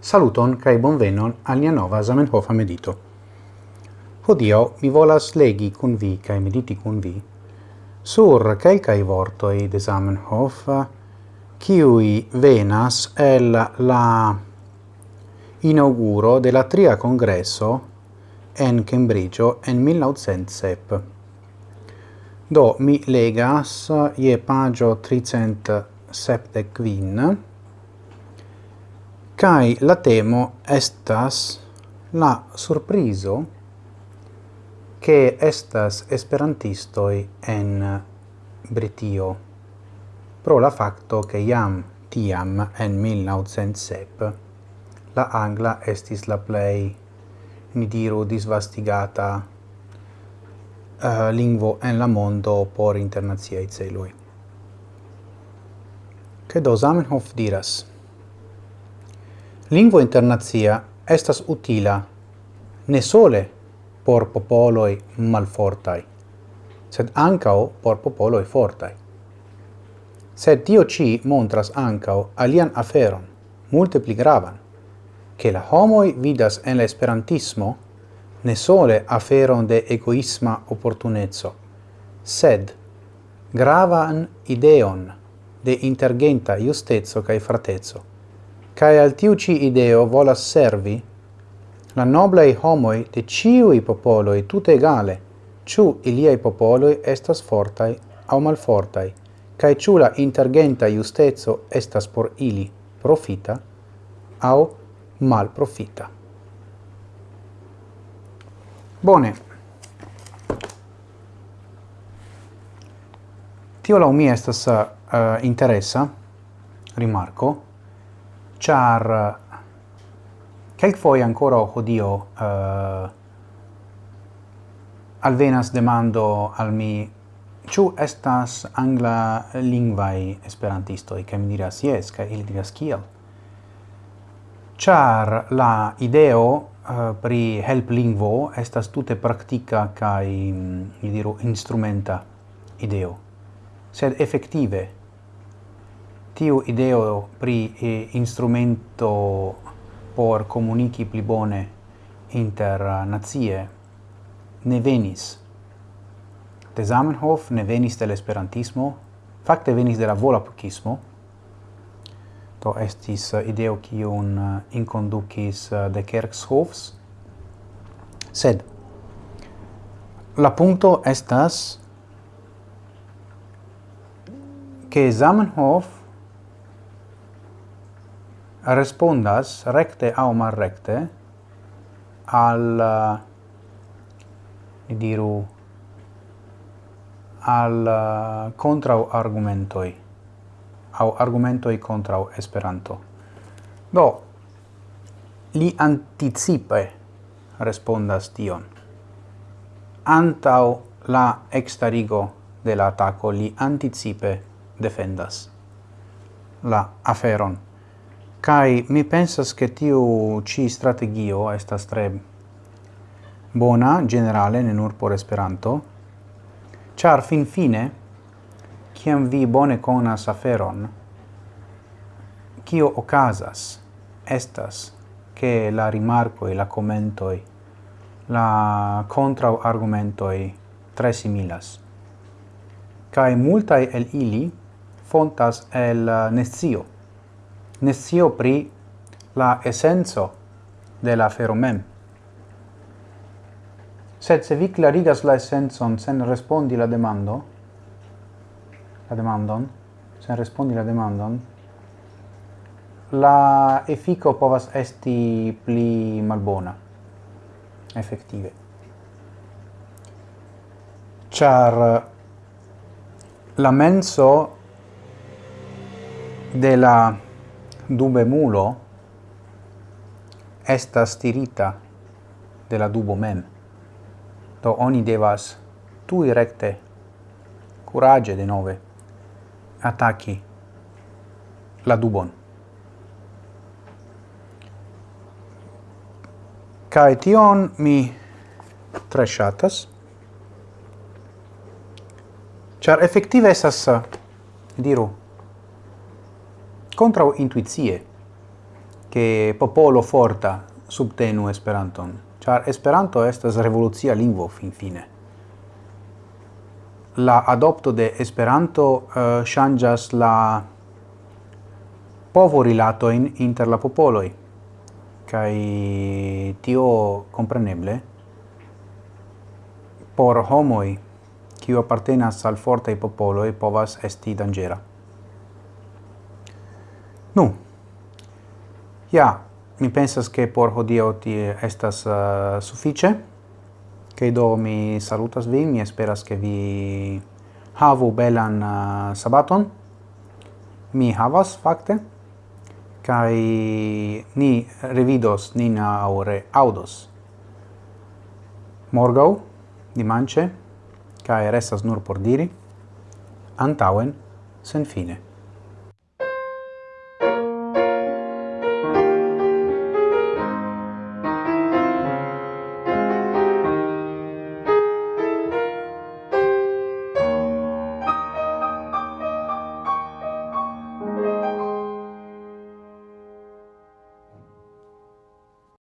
Saluton kai bonvenon al nia nova Zamenhof medito. Hodio mi volas legi kun vi kai mediti kun vi sur vorto e de Zamenhof kiui venas el la inauguro de la tria congresso en Cambridge en 1907. Do mi legas je pagio 300 septec Kai la temo estas la surprizo che estas esperantistoi en Britio pro la facto che iam tiam en 1907 la angla estis la play ni diru disvastigata uh, lingvo en la mondo por internaziai celoi. Credo Zamenhof diras Lingvo internazia estas utila ne sole por popoloi malfortai, sed ancao por popoloi fortai. Sed tio ci montras ancao alian aferon, multe pli gravan, che la homoi vidas en l'esperantismo ne sole aferon de egoisma opportunezzo, sed gravan ideon de intergenta justezzo cae fratezzo cae al tiu ci ideo volas servi la noblei homoi de ciui popoloi tut egale, ciu iliai popoloi estas fortai au malfortai, cae ciu la intergenta justezo estas por ili profita au malprofita. Bone. Tio la mi estas eh, uh, interessa, rimarco, char eh, quelc foi ancora oh odio uh, eh, alvenas demando al mi Ĉu estas angla lingvai esperantisto e che mi diras jes che il diras kiel? char la ideo uh, pri helplingvo estas tute praktika kai mm, mi diru instrumenta ideo. Sed effettive tiu ideo pri eh, instrumento por comunici pli bone inter eh, nazie ne venis. De Zamenhof ne venis del esperantismo, fakte venis de la volapukismo, to estis eh, ideo kiun eh, inconducis de Kerkshofs, sed la punto estas che Zamenhof respondas recte au marrecte al uh, diru al eh, contrau argumentoi au argumentoi contrau Esperanto. Do li anticipe respondas tion. Antau la extarigo de la ataco li anticipe defendas la aferon Kai mi pensas che tiu ci strategio estas tre bona generale ne nur por Esperanto, char fin fine kiam vi bone conas aferon, kio okazas estas che la rimarco e la commentoi la contra argumentoi tre similas. Kai multai el ili fontas el nescio nescio pri la essenzo de la afero mem. Sed se vi clarigas la essenzon sen respondi la demando, la demandon, sen respondi la demandon, la effico povas esti pli malbona, effettive. Char la menso de la dubemulo estas tirita de la dubo mem. Do oni devas tui recte, curage de nove, ataci la dubon. Kai tion mi tre shatas, char effective esas, diru, contra intuizie che popolo forta subtenu Esperanton, char Esperanto estas revolucia lingvo fin fine. La adopto de Esperanto eh, uh, changas la povo in inter la popoloi, kai tio compreneble por homoi, qui appartenas al forte popolo e povas esti dangera. Nu, ja, mi pensas che por hodio ti estas uh, suffice, che do mi salutas vin, mi esperas che vi havu belan uh, sabaton, mi havas fakte, kai ni revidos nin aure audos. Morgau, dimanche kai restas nur por diri, antauen, sen fine.